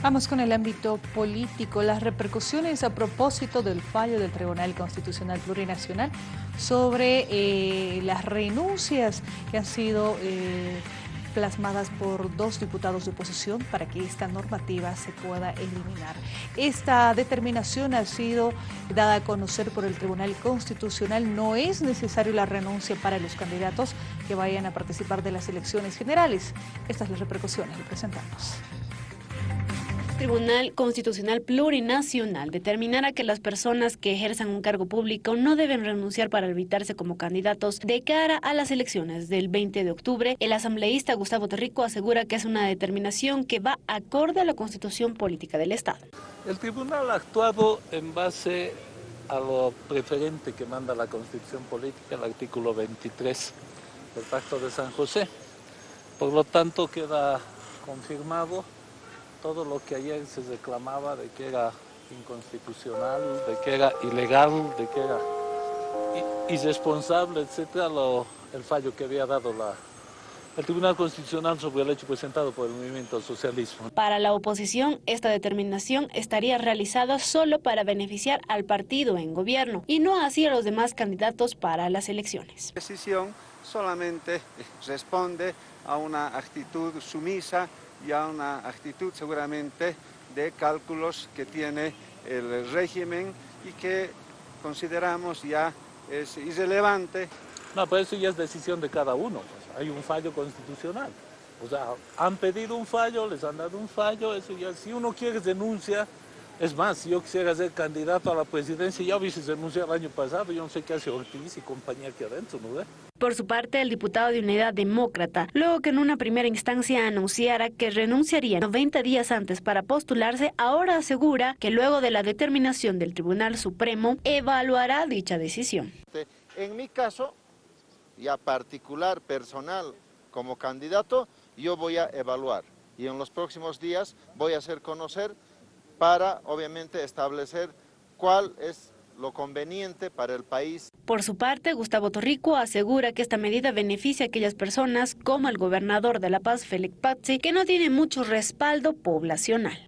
Vamos con el ámbito político. Las repercusiones a propósito del fallo del Tribunal Constitucional Plurinacional sobre eh, las renuncias que han sido eh, plasmadas por dos diputados de oposición para que esta normativa se pueda eliminar. Esta determinación ha sido dada a conocer por el Tribunal Constitucional. No es necesario la renuncia para los candidatos que vayan a participar de las elecciones generales. Estas son las repercusiones, le presentamos. Tribunal Constitucional Plurinacional determinará que las personas que ejerzan un cargo público no deben renunciar para evitarse como candidatos de cara a las elecciones del 20 de octubre. El asambleísta Gustavo Terrico asegura que es una determinación que va acorde a la Constitución Política del Estado. El tribunal ha actuado en base a lo preferente que manda la Constitución Política, el artículo 23 del Pacto de San José. Por lo tanto, queda confirmado todo lo que ayer se reclamaba de que era inconstitucional, de que era ilegal, de que era irresponsable, etcétera, el fallo que había dado la, el Tribunal Constitucional sobre el hecho presentado por el movimiento socialismo. Para la oposición, esta determinación estaría realizada solo para beneficiar al partido en gobierno y no así a los demás candidatos para las elecciones. La decisión solamente responde a una actitud sumisa y a una actitud seguramente de cálculos que tiene el régimen y que consideramos ya es irrelevante. No, pero eso ya es decisión de cada uno, pues, hay un fallo constitucional. O sea, han pedido un fallo, les han dado un fallo, eso ya, si uno quiere denuncia, es más, si yo quisiera ser candidato a la presidencia, ya hubiese denunciado el año pasado, yo no sé qué hace Ortiz y compañía aquí adentro, ¿no ve? Por su parte, el diputado de Unidad Demócrata, luego que en una primera instancia anunciara que renunciaría 90 días antes para postularse, ahora asegura que luego de la determinación del Tribunal Supremo, evaluará dicha decisión. En mi caso, ya particular, personal, como candidato, yo voy a evaluar y en los próximos días voy a hacer conocer para obviamente establecer cuál es lo conveniente para el país. Por su parte, Gustavo Torrico asegura que esta medida beneficia a aquellas personas como el gobernador de La Paz, Félix Pazzi, que no tiene mucho respaldo poblacional.